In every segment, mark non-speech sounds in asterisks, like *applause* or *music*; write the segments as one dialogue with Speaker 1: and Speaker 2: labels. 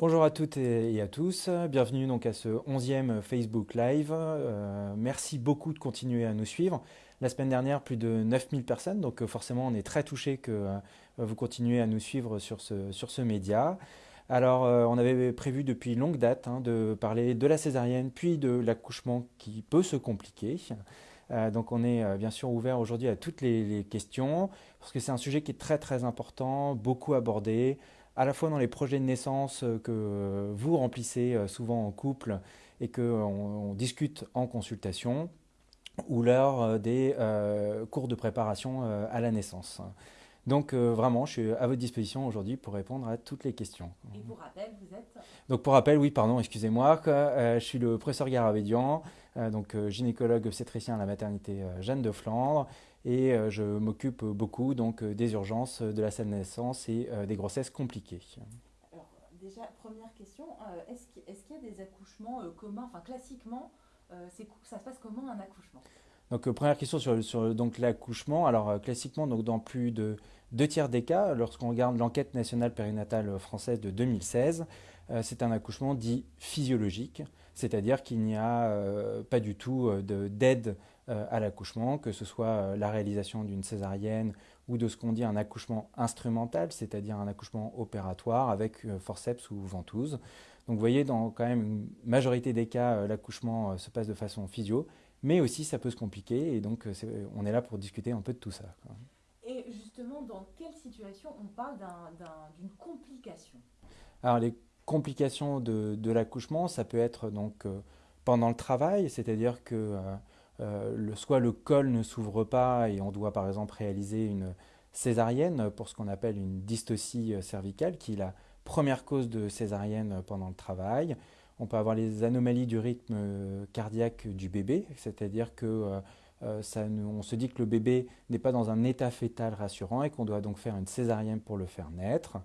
Speaker 1: Bonjour à toutes et à tous, bienvenue donc à ce 11e Facebook Live. Euh, merci beaucoup de continuer à nous suivre. La semaine dernière, plus de 9000 personnes, donc euh, forcément on est très touché que euh, vous continuez à nous suivre sur ce, média. Alors on avait prévu depuis longue date hein, de parler de la césarienne puis de l'accouchement qui peut se compliquer. donc on est bien sûr ouvert aujourd'hui à toutes les questions parce que c'est un sujet qui est très très important, beaucoup abordé à la fois dans les projets de naissance euh, que vous remplissez euh, souvent en couple et qu'on on discute en consultation, ou lors euh, des cours de préparation à la naissance. Donc vraiment, je suis à votre disposition aujourd'hui pour répondre à toutes les questions.
Speaker 2: Et pour rappel, vous êtes
Speaker 1: Donc pour rappel, oui, pardon, excusez-moi, je suis le professeur Garavedian, donc gynécologue obstétricien à la maternité Jeanne de Flandre, et euh, je m'occupe beaucoup donc, euh, des urgences de la salle de naissance et euh, des grossesses compliquées.
Speaker 2: Alors, déjà, première question, est-ce qu'il y a des accouchements communs, enfin classiquement, ça se passe comment un accouchement?
Speaker 1: Donc première question sur, l'accouchement. Alors classiquement donc dans plus de deux tiers des cas, lorsqu'on regarde l'enquête nationale périnatale française de 2016, c'est un accouchement dit physiologique, c'est-à-dire qu'il n'y a pas du tout d'aide euh, à l'accouchement, que ce soit euh, la réalisation d'une césarienne ou de ce qu'on dit un accouchement instrumental, c'est-à-dire un accouchement opératoire avec euh, forceps ou ventouse. Donc vous voyez, dans quand même une majorité des cas, l'accouchement se passe de façon physio, mais aussi ça peut se compliquer, et donc on est là pour discuter un peu de tout ça.
Speaker 2: Et justement, dans quelle situation on parle d'une complication?
Speaker 1: Alors les complications de, de l'accouchement, ça peut être donc pendant le travail, c'est-à-dire que euh, soit le col ne s'ouvre pas et on doit par exemple réaliser une césarienne pour ce qu'on appelle une dystocie euh, cervicale, qui est la première cause de césarienne pendant le travail. On peut avoir les anomalies du rythme euh, cardiaque du bébé, c'est-à-dire que on se dit que le bébé n'est pas dans un état fœtal rassurant et qu'on doit donc faire une césarienne pour le faire naître.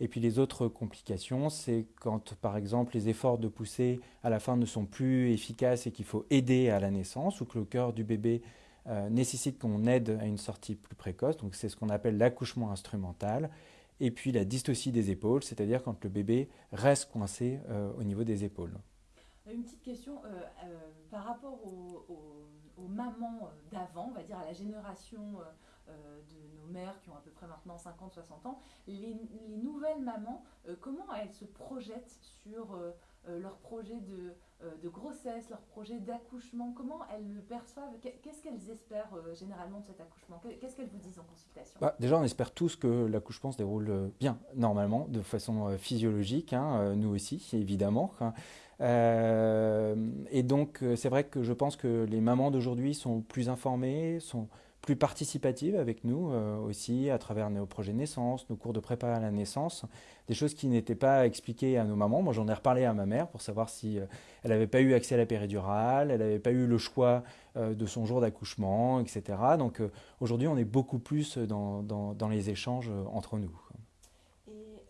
Speaker 1: Et puis les autres complications, c'est quand par exemple les efforts de poussée à la fin ne sont plus efficaces et qu'il faut aider à la naissance ou que le cœur du bébé euh, nécessite qu'on aide à une sortie plus précoce. Donc c'est ce qu'on appelle l'accouchement instrumental. Et puis la dystocie des épaules, c'est-à-dire quand le bébé reste coincé euh, au niveau des épaules.
Speaker 2: Une petite question euh, par rapport aux, mamans d'avant, on va dire à la génération euh, de nos mères qui ont à peu près maintenant 50-60 ans, les, nouvelles mamans, euh, comment elles se projettent sur euh, leur projet de, de, grossesse, leur projet d'accouchement Comment elles le perçoivent? Qu'est-ce qu'elles espèrent généralement de cet accouchement? Qu'est-ce qu'elles vous disent en consultation?
Speaker 1: Bah, Déjà, on espère tous que l'accouchement se déroule bien, normalement, de façon physiologique, hein, nous aussi, évidemment. Hein. et donc, c'est vrai que je pense que les mamans d'aujourd'hui sont plus informées, sont plus participative avec nous euh, aussi à travers nos projets naissance, nos cours de prépa à la naissance, des choses qui n'étaient pas expliquées à nos mamans. Moi, j'en ai reparlé à ma mère pour savoir si euh, elle n'avait pas eu accès à la péridurale, elle n'avait pas eu le choix euh, de son jour d'accouchement, etc. Donc aujourd'hui, on est beaucoup plus dans, dans les échanges entre nous.
Speaker 2: Et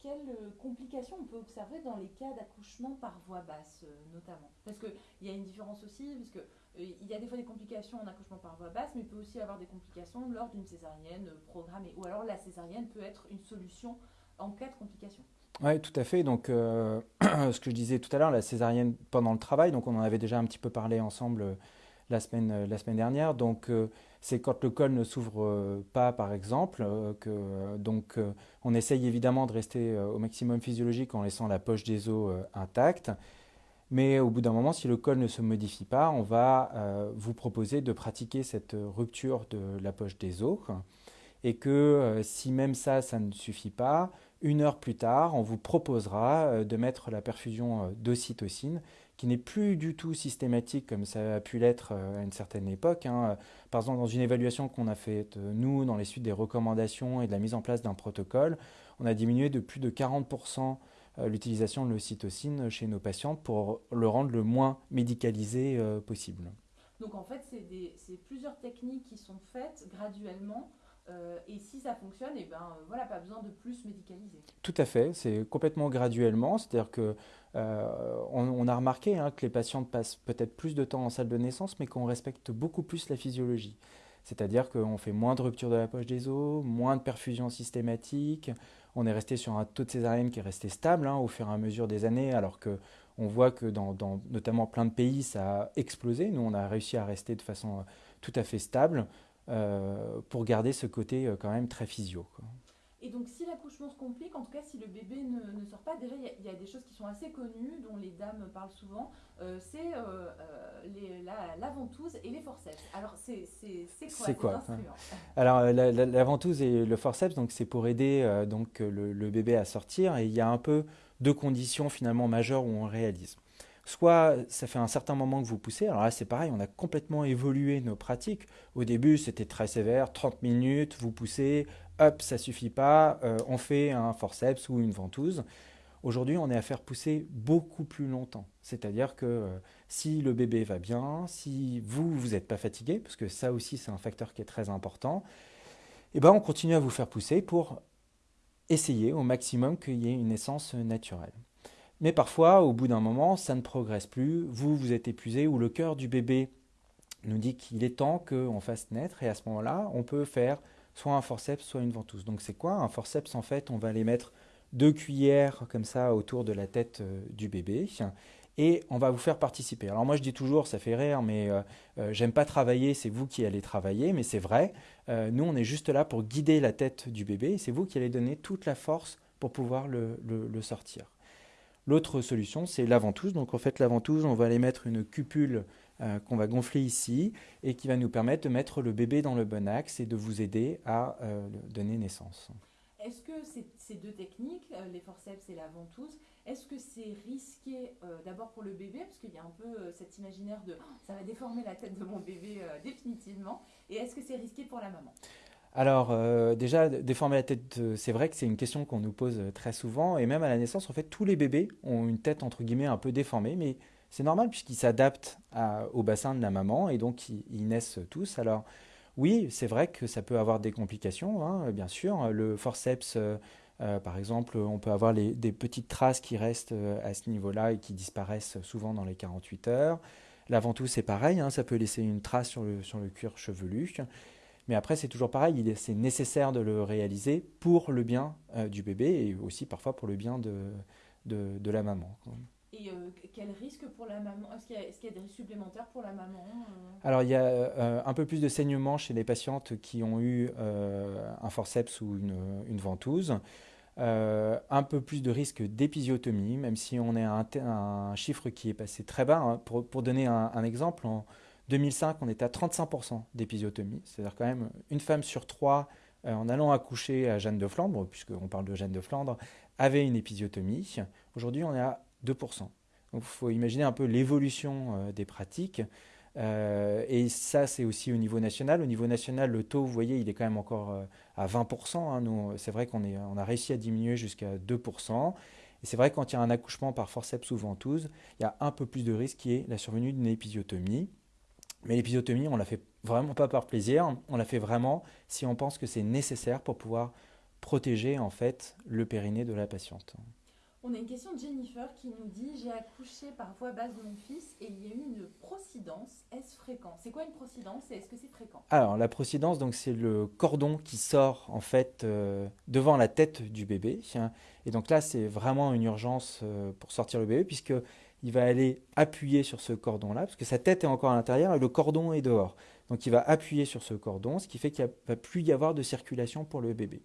Speaker 2: quelles on peut observer dans les cas d'accouchement par voie basse, notamment Parce qu'il y a une différence aussi, puisque euh, il y a des fois des complications en accouchement par voie basse, mais il peut aussi avoir des complications lors d'une césarienne euh, programmée. Ou alors la césarienne peut être une solution en cas de complications.
Speaker 1: Oui, tout à fait. Donc, euh, *clears throat* ce que je disais tout à l'heure, la césarienne pendant le travail, donc on en avait déjà un petit peu parlé ensemble la semaine, la semaine dernière. Donc, c'est quand le col ne s'ouvre pas, par exemple, que donc on essaye évidemment de rester au maximum physiologique en laissant la poche des os intacte. Mais au bout d'un moment, si le col ne se modifie pas, on va euh, vous proposer de pratiquer cette rupture de la poche des os. Et que euh, si même ça, ça ne suffit pas, une heure plus tard, on vous proposera euh, de mettre la perfusion d'ocytocine, qui n'est plus du tout systématique comme ça a pu l'être à une certaine époque. Hein. Par exemple, dans une évaluation qu'on a faite, nous, dans les suites des recommandations et de la mise en place d'un protocole, on a diminué de plus de 40% euh, l'utilisation de l'ocytocine chez nos patients pour le rendre le moins médicalisé euh, possible.
Speaker 2: Donc en fait, c'est plusieurs techniques qui sont faites graduellement. Euh, et si ça fonctionne, et eh ben voilà, pas besoin de plus médicaliser.
Speaker 1: Tout à fait, c'est complètement graduellement, c'est-à-dire que on, a remarqué hein, que les patientes passent peut-être plus de temps en salle de naissance, mais qu'on respecte beaucoup plus la physiologie. C'est-à-dire qu'on fait moins de rupture de la poche des os, moins de perfusion systématique. On est resté sur un taux de césarienne qui est resté stable hein, au fur et à mesure des années, alors que on voit que dans, notamment plein de pays, ça a explosé. Nous, on a réussi à rester de façon tout à fait stable pour garder ce côté quand même très physio.
Speaker 2: Et donc, si l'accouchement se complique, en tout cas, si le bébé ne, sort pas, déjà, il y, a des choses qui sont assez connues, dont les dames parlent souvent, euh, c'est euh, euh, la, ventouse et les forceps. Alors, c'est quoi C'est quoi
Speaker 1: Alors, la, ventouse et le forceps, donc c'est pour aider donc le, le, bébé à sortir, et il y a un peu deux conditions finalement majeures où on réalise. Soit ça fait un certain moment que vous poussez, alors là c'est pareil, on a complètement évolué nos pratiques. Au début c'était très sévère, 30 minutes, vous poussez, hop, ça suffit pas, euh, on fait un forceps ou une ventouse. Aujourd'hui, on est à faire pousser beaucoup plus longtemps. C'est-à-dire que euh, si le bébé va bien, si vous, vous n'êtes pas fatigué, parce que ça aussi, c'est un facteur qui est très important, eh ben, on continue à vous faire pousser pour essayer au maximum qu'il y ait une naissance naturelle. Mais parfois, au bout d'un moment, ça ne progresse plus, vous, vous êtes épuisé, ou le cœur du bébé nous dit qu'il est temps qu'on fasse naître, et à ce moment-là, on peut faire soit un forceps, soit une ventouse. Donc c'est quoi Un forceps, en fait, on va les mettre deux cuillères comme ça autour de la tête euh, du bébé et on va vous faire participer. Alors moi je dis toujours, ça fait rire, mais euh, euh, j'aime pas travailler, c'est vous qui allez travailler, mais c'est vrai. nous on est juste là pour guider la tête du bébé c'est vous qui allez donner toute la force pour pouvoir le sortir. L'autre solution c'est la ventouse. Donc en fait la ventouse, on va aller mettre une cupule euh, qu'on va gonfler ici et qui va nous permettre de mettre le bébé dans le bon axe et de vous aider à euh, donner naissance.
Speaker 2: Est-ce que ces, deux techniques, euh, les forceps et la ventouse, est-ce que c'est risqué d'abord pour le bébé, parce qu'il y a un peu cet imaginaire de oh, ça va déformer la tête de mon bébé définitivement, et est-ce que c'est risqué pour la maman?
Speaker 1: Alors déjà, déformer la tête, c'est vrai que c'est une question qu'on nous pose très souvent, et même à la naissance, en fait, tous les bébés ont une tête entre guillemets un peu déformée, mais c'est normal puisqu'ils s'adaptent au bassin de la maman et donc ils, naissent tous. Alors oui, c'est vrai que ça peut avoir des complications, hein, bien sûr. Le forceps, euh, euh, par exemple, on peut avoir des petites traces qui restent euh, à ce niveau-là et qui disparaissent souvent dans les 48 heures. La ventouse, c'est pareil, hein, ça peut laisser une trace sur le, sur le cuir chevelu. Mais après, c'est toujours pareil, c'est nécessaire de le réaliser pour le bien du bébé et aussi parfois pour le bien de, de, de la maman.
Speaker 2: Et euh, quel risque pour la maman? Est-ce qu'il y, a des risques supplémentaires pour la maman
Speaker 1: euh? Alors, il y a euh, un peu plus de saignement chez les patientes qui ont eu un forceps ou une, une ventouse. un peu plus de risque d'épisiotomie, même si on est à un, chiffre qui est passé très bas. Hein. Pour, pour, donner un, un, exemple, en 2005, on était à 35% d'épisiotomie. C'est-à-dire quand même une femme sur trois, en allant accoucher à Jeanne de Flandre, puisqu'on parle de Jeanne de Flandre, avait une épisiotomie. Aujourd'hui, on est à 2%. Donc il faut imaginer un peu l'évolution euh, des pratiques. Euh, et ça, c'est aussi au niveau national. Au niveau national, le taux, vous voyez, il est quand même encore euh, à 20%. Hein. C'est vrai qu'on on a réussi à diminuer jusqu'à 2%. Et c'est vrai quand il y a un accouchement par forceps ou ventouse, il y a un peu plus de risque qui est la survenue d'une épisiotomie. Mais l'épisiotomie, on la fait vraiment pas par plaisir, on la fait vraiment si on pense que c'est nécessaire pour pouvoir protéger en fait le périnée de la patiente.
Speaker 2: On a une question de Jennifer qui nous dit J'ai accouché par voie basse de mon fils et il y a eu une procidence. Est-ce fréquent? C'est quoi une procidence et est-ce que c'est fréquent?
Speaker 1: Alors, la procidence, donc, c'est le cordon qui sort en fait euh, devant la tête du bébé. Et donc là, c'est vraiment une urgence euh, pour sortir le bébé puisque il va aller appuyer sur ce cordon-là parce que sa tête est encore à l'intérieur et le cordon est dehors. Donc, il va appuyer sur ce cordon, ce qui fait qu'il ne va plus y avoir de circulation pour le bébé.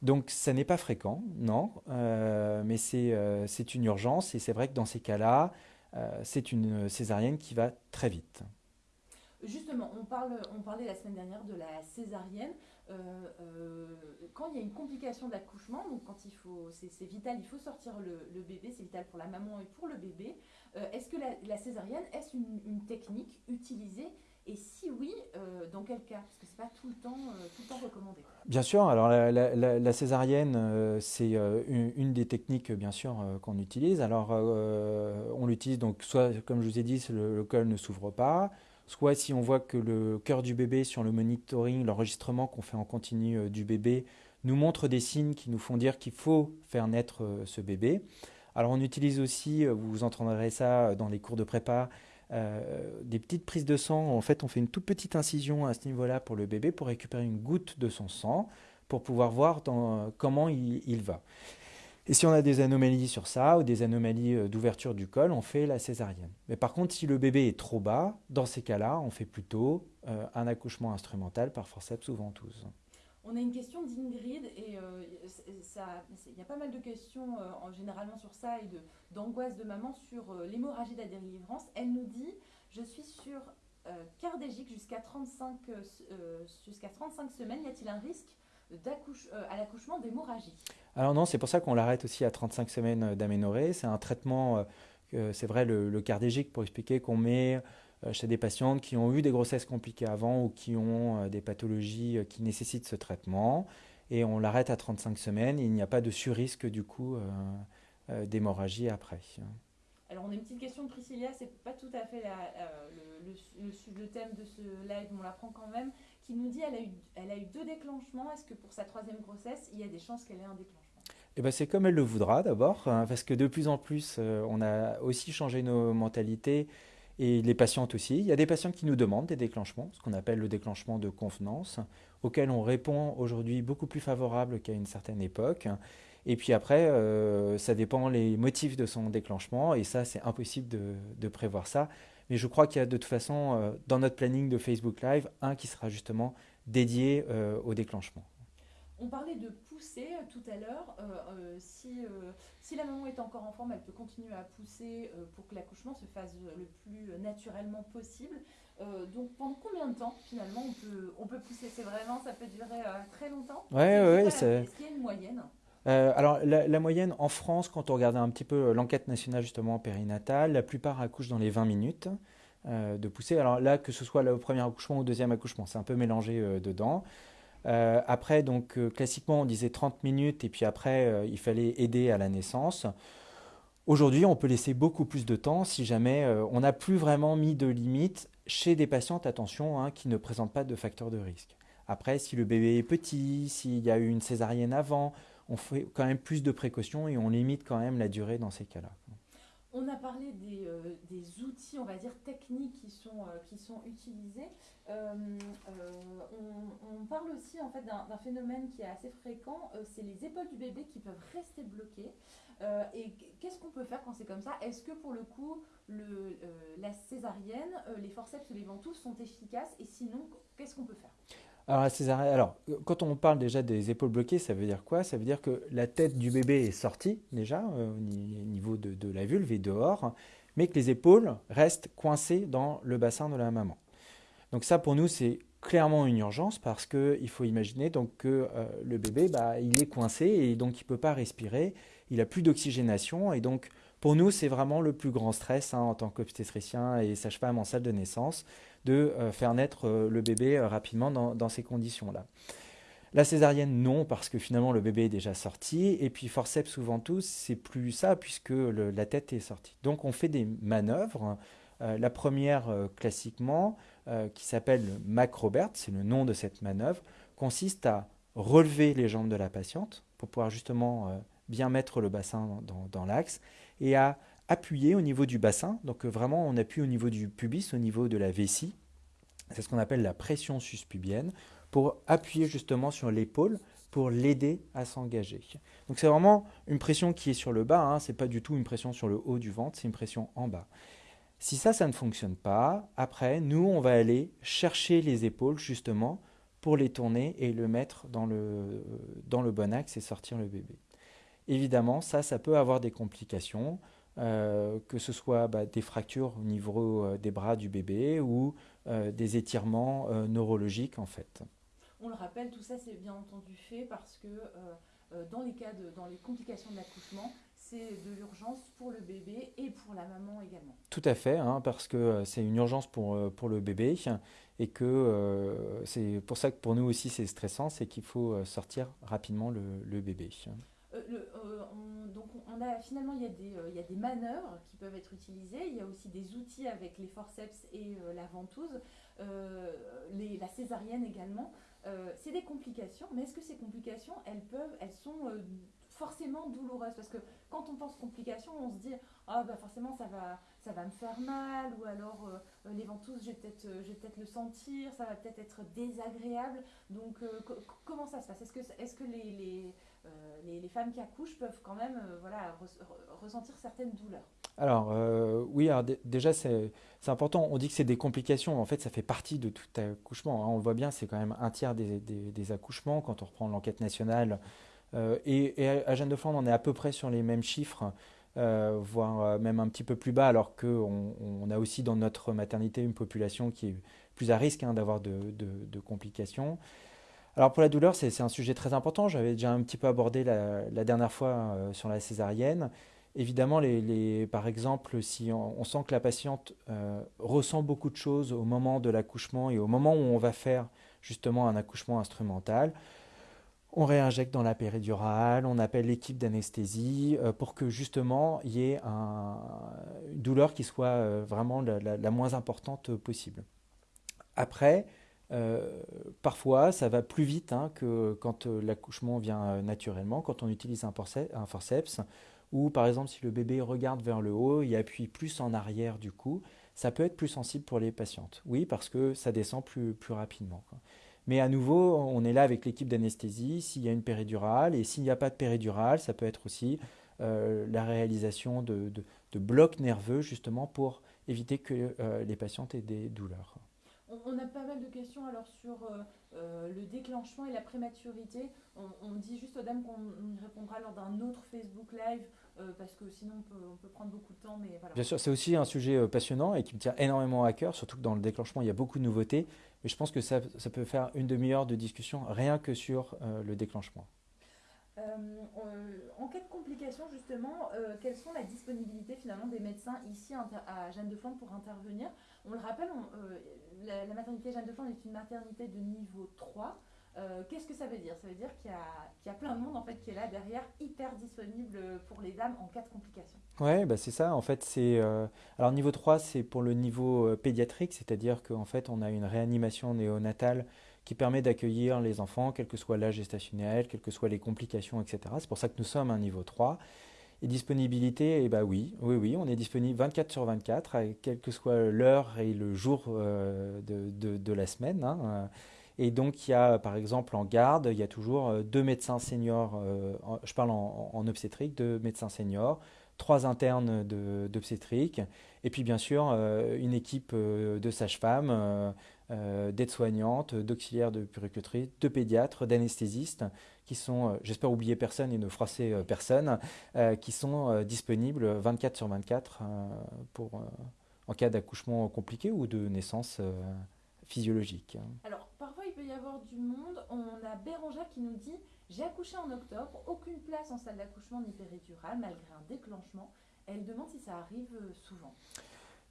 Speaker 1: Donc ça n'est pas fréquent, non, euh, mais euh, c'est une urgence et c'est vrai que dans ces cas-là, euh, c'est une césarienne qui va très vite.
Speaker 2: Justement, on, parlait la semaine dernière de la césarienne. Quand il y a une complication d'accouchement, donc quand il faut, c'est vital, il faut sortir le, bébé, c'est vital pour la maman et pour le bébé. est-ce que la, césarienne, est-ce une, technique utilisée? Et si oui, euh, dans quel cas? Parce que ce n'est pas tout le, temps, euh, tout le temps recommandé.
Speaker 1: Bien sûr, alors la, césarienne, euh, c'est une, des techniques, bien sûr, qu'on utilise. Alors, on l'utilise donc soit, comme je vous ai dit, le col ne s'ouvre pas, soit si on voit que le cœur du bébé sur le monitoring, l'enregistrement qu'on fait en continu du bébé, nous montre des signes qui nous font dire qu'il faut faire naître ce bébé. Alors on utilise aussi, vous entendrez ça dans les cours de prépa, des petites prises de sang. En fait, on fait une toute petite incision à ce niveau-là pour le bébé pour récupérer une goutte de son sang pour pouvoir voir comment il, va. Et si on a des anomalies sur ça ou des anomalies euh, d'ouverture du col, on fait la césarienne. Mais par contre, si le bébé est trop bas, dans ces cas-là, on fait plutôt euh, un accouchement instrumental par forceps ou ventouse.
Speaker 2: On a une question d'Ingrid et euh, il y a pas mal de questions en, généralement sur ça et d'angoisse de, maman sur l'hémorragie de la délivrance. Elle nous dit Je suis sur cardégique jusqu'à 35, jusqu'à 35 semaines. Y a-t-il un risque à l'accouchement d'hémorragie
Speaker 1: Alors non, c'est pour ça qu'on l'arrête aussi à 35 semaines d'aménorrhée. C'est un traitement, euh, c'est vrai, le, cardégique, pour expliquer qu'on met euh, chez des patientes qui ont eu des grossesses compliquées avant ou qui ont des pathologies qui nécessitent ce traitement. Et on l'arrête à 35 semaines. il n'y a pas de surrisque du coup d'hémorragie après.
Speaker 2: Alors on a une petite question de Priscilla, c'est pas tout à fait le, le, le, thème de ce live, mais on l'apprend quand même qui nous dit qu'elle a, eu, elle a eu deux déclenchements. Est-ce que pour sa troisième grossesse, il y a des chances qu'elle ait un déclenchement?
Speaker 1: Eh ben, c'est comme elle le voudra d'abord, hein, parce que de plus en plus, euh, on a aussi changé nos mentalités et les patientes aussi. Il y a des patients qui nous demandent des déclenchements, ce qu'on appelle le déclenchement de convenance, auquel on répond aujourd'hui beaucoup plus favorable qu'à une certaine époque. Et puis après, euh, ça dépend les motifs de son déclenchement, et ça, c'est impossible de prévoir ça. Mais je crois qu'il y a de toute façon euh, dans notre planning de Facebook Live un qui sera justement dédié euh, au déclenchement.
Speaker 2: On parlait de pousser euh, tout à l'heure. si, si, la maman est encore en forme, elle peut continuer à pousser pour que l'accouchement se fasse le plus naturellement possible. donc pendant combien de temps finalement on peut, on peut pousser? C'est vraiment, ça peut durer très longtemps?
Speaker 1: Oui, oui,
Speaker 2: Est-ce qu'il y a une moyenne
Speaker 1: euh, alors, la, moyenne en France, quand on regardait un petit peu euh, l'enquête nationale justement périnatale, la plupart accouchent dans les 20 minutes euh, de pousser. Alors là, que ce soit le premier accouchement ou le deuxième accouchement, c'est un peu mélangé dedans. après, donc, classiquement, on disait 30 minutes et puis après, il fallait aider à la naissance. Aujourd'hui, on peut laisser beaucoup plus de temps si jamais on n'a plus vraiment mis de limites chez des patientes, attention, hein, qui ne présentent pas de facteurs de risque. Après, si le bébé est petit, s'il y a eu une césarienne avant, on fait quand même plus de précautions et on limite quand même la durée dans ces cas-là.
Speaker 2: On a parlé des, euh, outils, on va dire, techniques qui sont, euh, utilisés. Euh, on, parle aussi en fait d'un phénomène qui est assez fréquent, c'est les épaules du bébé qui peuvent rester bloquées. et qu'est-ce qu'on peut faire quand c'est comme ça? Est-ce que pour le coup, la césarienne, les forceps ou les ventouses sont efficaces? Et sinon, qu'est-ce qu'on peut faire?
Speaker 1: Alors, quand on parle déjà des épaules bloquées, ça veut dire quoi? Ça veut dire que la tête du bébé est sortie déjà euh, au niveau de, la vulve et dehors, mais que les épaules restent coincées dans le bassin de la maman. Donc ça, pour nous, c'est clairement une urgence parce qu'il faut imaginer donc que euh, le bébé, bah, il est coincé et donc il ne peut pas respirer, il n'a plus d'oxygénation et donc pour nous, c'est vraiment le plus grand stress hein, en tant qu'obstétricien et sage-femme en salle de naissance de euh, faire naître euh, le bébé euh, rapidement dans, ces conditions-là. La césarienne, non, parce que finalement le bébé est déjà sorti. Et puis forceps ou ventouse, c'est plus ça, puisque la tête est sortie. Donc on fait des manœuvres. la première, classiquement, qui s'appelle Macrobert, c'est le nom de cette manœuvre, consiste à relever les jambes de la patiente pour pouvoir justement bien mettre le bassin dans l'axe et à appuyer au niveau du bassin. Donc euh, vraiment, on appuie au niveau du pubis, au niveau de la vessie. C'est ce qu'on appelle la pression suspubienne pour appuyer justement sur l'épaule pour l'aider à s'engager. Donc c'est vraiment une pression qui est sur le bas, hein, c'est pas du tout une pression sur le haut du ventre, c'est une pression en bas. Si ça, ça ne fonctionne pas, après, nous, on va aller chercher les épaules justement pour les tourner et le mettre dans le bon axe et sortir le bébé. Évidemment, ça, ça peut avoir des complications. Euh, que ce soit bah, des fractures au niveau euh, des bras du bébé ou euh, des étirements neurologiques en fait.
Speaker 2: On le rappelle, tout ça c'est bien entendu fait parce que dans les cas de, dans les complications de l'accouchement, c'est de l'urgence pour le bébé et pour la maman également.
Speaker 1: Tout à fait, hein, parce que c'est une urgence pour, pour le bébé et que c'est pour ça que pour nous aussi c'est stressant, c'est qu'il faut sortir rapidement le, le bébé.
Speaker 2: On, donc on a, finalement, il y, a des, euh, manœuvres qui peuvent être utilisées. Il y a aussi des outils avec les forceps et euh, la ventouse, euh, la césarienne également. c'est des complications, mais est-ce que ces complications, elles peuvent, elles sont forcément douloureuse Parce que quand on pense complications, on se dit ah bah forcément ça va, ça va me faire mal, ou alors euh, les ventouses, je vais peut-être peut le sentir, ça va peut-être être désagréable. Donc comment ça se passe? Est-ce que, les, les, femmes qui accouchent peuvent quand même voilà, ressentir certaines douleurs
Speaker 1: alors oui, alors déjà c'est important, on dit que c'est des complications, en fait ça fait partie de tout accouchement, hein. on le voit bien, c'est quand même un tiers des, accouchements quand on reprend l'enquête nationale euh, et, à Jeanne de Flandre, on est à peu près sur les mêmes chiffres, euh, voire euh, même un petit peu plus bas, alors qu'on on a aussi dans notre maternité une population qui est plus à risque hein, d'avoir de, complications. Alors pour la douleur, c'est un sujet très important. J'avais déjà un petit peu abordé la, dernière fois sur la césarienne. Évidemment, par exemple, si on, sent que la patiente ressent beaucoup de choses au moment de l'accouchement et au moment où on va faire justement un accouchement instrumental, on réinjecte dans la péridurale, on appelle l'équipe d'anesthésie euh, pour que justement il y ait une douleur qui soit euh, vraiment la, moins importante possible. Après, euh, parfois ça va plus vite hein, que quand l'accouchement vient naturellement, quand on utilise un, forceps, ou par exemple si le bébé regarde vers le haut, il appuie plus en arrière du coup, ça peut être plus sensible pour les patientes. Oui, parce que ça descend plus, rapidement. Mais à nouveau, on est là avec l'équipe d'anesthésie, s'il y a une péridurale, et s'il n'y a pas de péridurale, ça peut être aussi euh, la réalisation de, blocs nerveux, justement, pour éviter que euh, les patientes aient des douleurs.
Speaker 2: On, a pas mal de questions alors sur euh, le déclenchement et la prématurité. On, dit juste aux dames qu'on y répondra lors d'un autre Facebook Live parce que sinon on peut, prendre beaucoup de temps.
Speaker 1: Bien sûr, c'est aussi un sujet passionnant et qui me tient énormément à cœur, surtout que dans le déclenchement, il y a beaucoup de nouveautés. Mais je pense que ça, peut faire une demi-heure de discussion rien que sur euh, le déclenchement.
Speaker 2: Euh, en cas de complications, justement, euh, quelles sont la disponibilité finalement des médecins ici à Jeanne de Flandre pour intervenir? On le rappelle, la, maternité Jeanne de Flandre est une maternité de niveau 3. Euh, qu'est-ce que ça veut dire? Ça veut dire qu'il y, a plein de monde en fait qui est là derrière, hyper disponible pour les dames en cas de complications.
Speaker 1: Oui, bah c'est ça. En fait, euh, alors niveau 3, c'est pour le niveau euh, pédiatrique, c'est-à-dire qu'en fait, on a une réanimation néonatale qui permet d'accueillir les enfants, quel que soit l'âge gestationnel, quelles que soient les complications, etc. C'est pour ça que nous sommes un niveau 3. Et disponibilité, eh bah oui, oui, oui, on est disponible 24 sur 24, quelle que soit l'heure et le jour de, de, la semaine. Hein, et donc, il y a, par exemple, en garde, il y a toujours euh, deux médecins seniors, euh, je parle en, obstétrique, deux médecins seniors, trois internes d'obstétrique, et puis bien sûr euh, une équipe de sages-femmes, d'aides-soignantes, d'auxiliaires de puricultrice, de pédiatres, d'anesthésistes, qui sont, j'espère oublier personne et ne froisser personne, qui sont disponibles 24 sur 24 pour, en cas d'accouchement compliqué ou de naissance physiologique.
Speaker 2: Alors, parfois, il peut y avoir du monde. On a Bérangère qui nous dit J'ai accouché en octobre, aucune place en salle d'accouchement ni péridurale, malgré un déclenchement. Elle demande si ça arrive euh, souvent.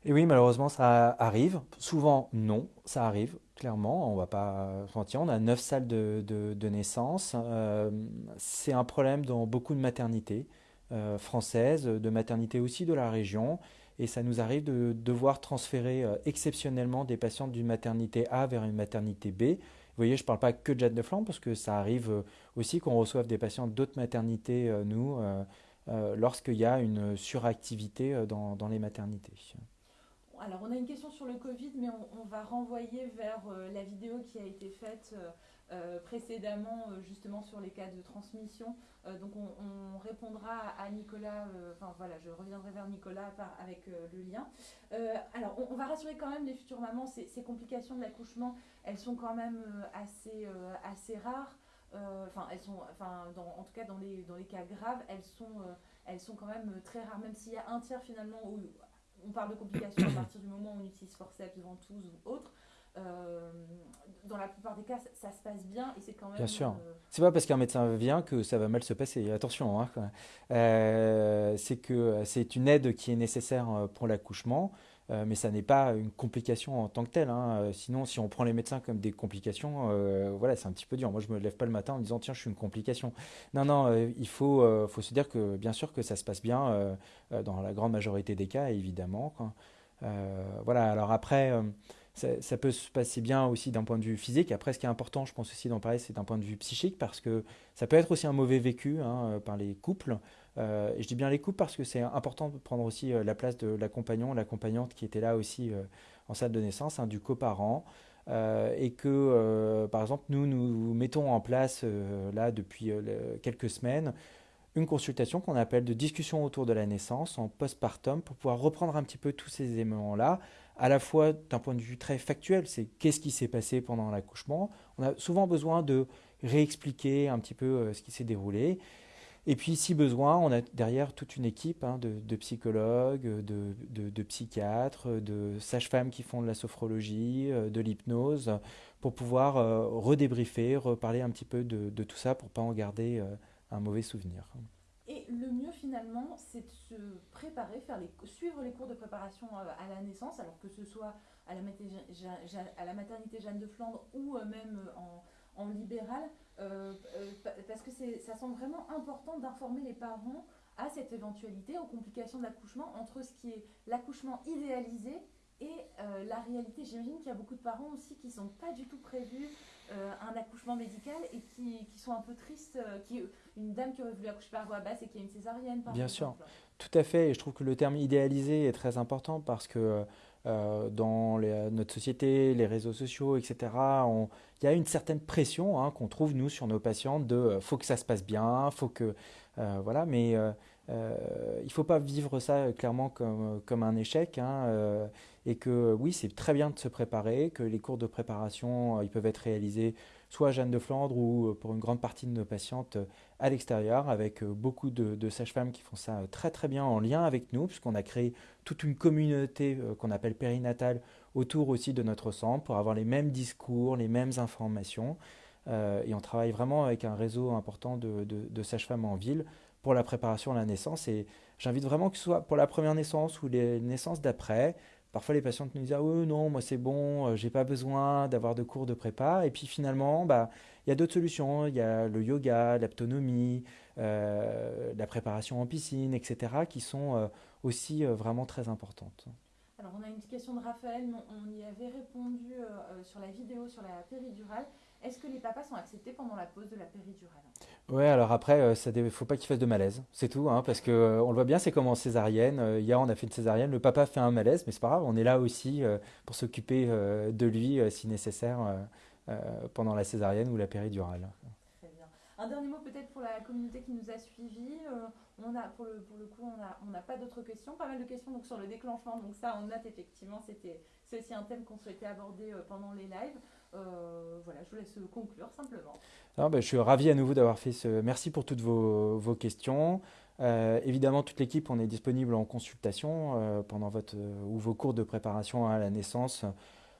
Speaker 1: Et oui, malheureusement, ça arrive. Souvent, non, ça arrive, clairement. On va pas mentir. On a neuf salles de, naissance. Euh, c'est un problème dans beaucoup de maternités euh, françaises, de maternités aussi de la région et ça nous arrive de devoir transférer euh, exceptionnellement des patients d'une maternité A vers une maternité B. Vous voyez, je ne parle pas que de Jade de Flandre, parce que ça arrive aussi qu'on reçoive des patients d'autres maternités, nous, lorsqu'il y a une suractivité dans, dans, les maternités.
Speaker 2: Alors, on a une question sur le Covid, mais on, va renvoyer vers la vidéo qui a été faite euh, précédemment euh, justement sur les cas de transmission. Euh, donc on, répondra à Nicolas, enfin voilà, je reviendrai vers Nicolas avec le lien. alors on, va rassurer quand même les futures mamans, ces, ces complications de l'accouchement, elles sont quand même assez, rares. Enfin, elles sont, enfin, en tout cas dans les, dans les cas graves, elles sont, elles sont quand même très rares, même s'il y a un tiers finalement où on parle de complications à partir du moment où on utilise forceps, ventouse ou autre. Euh, dans la plupart des cas, ça, se passe bien et c'est quand même.
Speaker 1: Bien sûr. Euh, c'est pas parce qu'un médecin vient que ça va mal se passer. Attention, hein, euh, c'est que c'est une aide qui est nécessaire pour l'accouchement, mais ça n'est pas une complication en tant que telle. Hein. Sinon, si on prend les médecins comme des complications, voilà, c'est un petit peu dur. Moi, je me lève pas le matin en disant tiens, je suis une complication. Non, non, il faut, faut se dire que bien sûr que ça se passe bien dans la grande majorité des cas, évidemment. voilà. Alors après ça, peut se passer bien aussi d'un point de vue physique. Après, ce qui est important, je pense aussi d'en parler, c'est d'un point de vue psychique, parce que ça peut être aussi un mauvais vécu hein, par les couples. Et je dis bien les couples parce que c'est important de prendre aussi la place de l'accompagnant, l'accompagnante qui était là aussi en salle de naissance, hein, du coparent. et que, par exemple, nous, nous mettons en place, là, depuis quelques semaines, une consultation qu'on appelle de discussion autour de la naissance en postpartum pour pouvoir reprendre un petit peu tous ces éléments-là, à la fois d'un point de vue très factuel, c'est qu'est-ce qui s'est passé pendant l'accouchement. On a souvent besoin de réexpliquer un petit peu euh, ce qui s'est déroulé. Et puis, si besoin, on a derrière toute une équipe hein, de, psychologues, de, psychiatres, de sages-femmes qui font de la sophrologie, euh, de l'hypnose, pour pouvoir euh, redébriefer, reparler un petit peu de, tout ça pour ne pas en garder un mauvais souvenir.
Speaker 2: Et le mieux finalement, c'est de se préparer, suivre les cours de préparation euh, à la naissance, alors que ce soit à la, à maternité Jeanne de Flandre ou euh, même euh, en libéral, parce que ça semble vraiment important d'informer les parents à cette éventualité, aux complications de l'accouchement, entre ce qui est l'accouchement idéalisé et la réalité. J'imagine qu'il y a beaucoup de parents aussi qui ne sont pas du tout prévus euh, un accouchement médical et qui, qui, sont un peu tristes, euh, qui, une dame qui aurait voulu accoucher par voie basse et qui a une césarienne par
Speaker 1: Bien sûr, tout à fait, et je trouve que le terme idéalisé est très important parce que euh, dans notre société, les réseaux sociaux, etc., il y a une certaine pression hein, qu'on trouve, nous, sur nos patientes de faut que ça se passe bien, faut que... voilà, mais il ne faut pas vivre ça clairement comme, comme un échec. Hein, et que oui, c'est très bien de se préparer, que les cours de préparation, euh, ils peuvent être réalisés soit à Jeanne de Flandre ou euh, pour une grande partie de nos patientes euh, à l'extérieur, avec beaucoup de, sages-femmes qui font ça très très bien en lien avec nous, puisqu'on a créé toute une communauté qu'on appelle périnatale autour aussi de notre centre pour avoir les mêmes discours, les mêmes informations. et on travaille vraiment avec un réseau important de, de sages-femmes en ville pour la préparation à la naissance. Et j'invite vraiment que ce soit pour la première naissance ou les naissances d'après, Parfois, les patientes nous disent Ah oui, non, moi c'est bon, euh, j'ai pas besoin d'avoir de cours de prépa. Et puis finalement, bah, il y a d'autres solutions. Il y a le yoga, l'autonomie, euh, la préparation en piscine, etc., qui sont euh, aussi vraiment très importantes.
Speaker 2: Alors, on a une question de Raphaël, on y avait répondu sur la vidéo sur la péridurale. Est-ce que les papas sont acceptés pendant la pause de la péridurale?
Speaker 1: Ouais, alors après, euh, il ne faut pas qu'il fasse de malaise, c'est tout, hein, parce que euh, on le voit bien, c'est comme en césarienne. Euh, hier, on a fait une césarienne, le papa fait un malaise, mais c'est pas grave, on est là aussi pour s'occuper de lui si nécessaire pendant la césarienne ou la péridurale.
Speaker 2: Un dernier mot peut-être pour la communauté qui nous a suivis. on a, pour, le, pour le coup, on n'a pas d'autres questions, pas mal de questions donc, sur le déclenchement, donc ça, on note effectivement, c'était, aussi un thème qu'on souhaitait aborder pendant les lives. Euh, voilà, je vous laisse conclure simplement.
Speaker 1: Ben, je suis ravi à nouveau d'avoir fait ce. Merci pour toutes vos, vos questions. Euh, évidemment, toute l'équipe, on est disponible en consultation euh, pendant votre ou vos cours de préparation à la naissance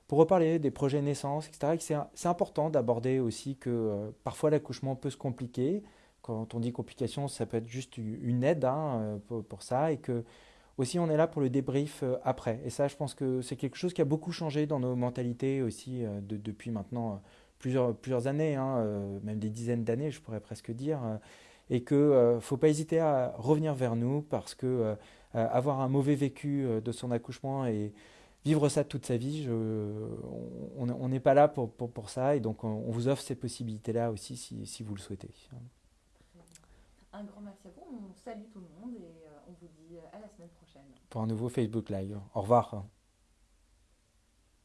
Speaker 1: pour reparler des projets naissance, etc. C'est important d'aborder aussi que parfois l'accouchement peut se compliquer. Quand on dit complication, ça peut être juste une aide hein, pour, pour, ça et que aussi, on est là pour le débrief euh, après. Et ça, je pense que c'est quelque chose qui a beaucoup changé dans nos mentalités aussi euh, depuis maintenant euh, plusieurs, plusieurs années, hein, même des dizaines d'années, je pourrais presque dire. et qu'il ne faut pas hésiter à revenir vers nous parce que avoir un mauvais vécu de son accouchement et vivre ça toute sa vie, on n'est pas là pour, pour, ça. Et donc, on, vous offre ces possibilités-là aussi si, si, vous le souhaitez.
Speaker 2: Un grand merci à vous. On salue tout le monde et on vous dit à la semaine prochaine.
Speaker 1: Pour un nouveau Facebook Live. Au revoir.